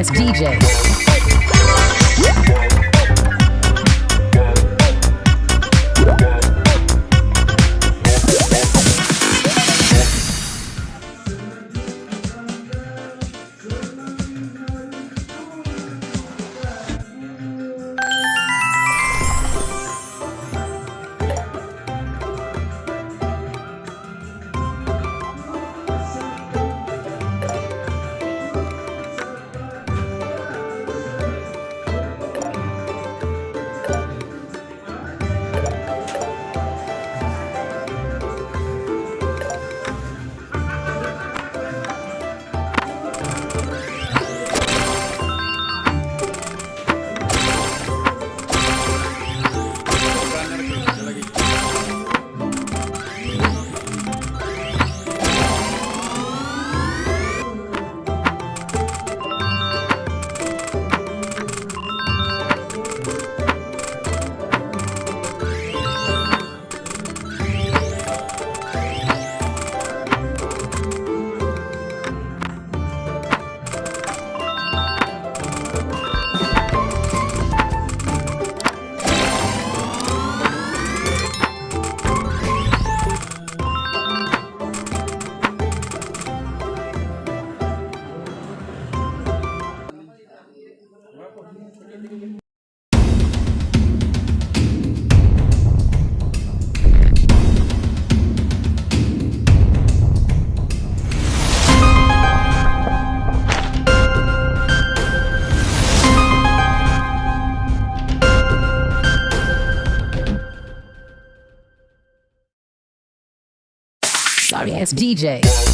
Ass DJ. Sorry ass DJ.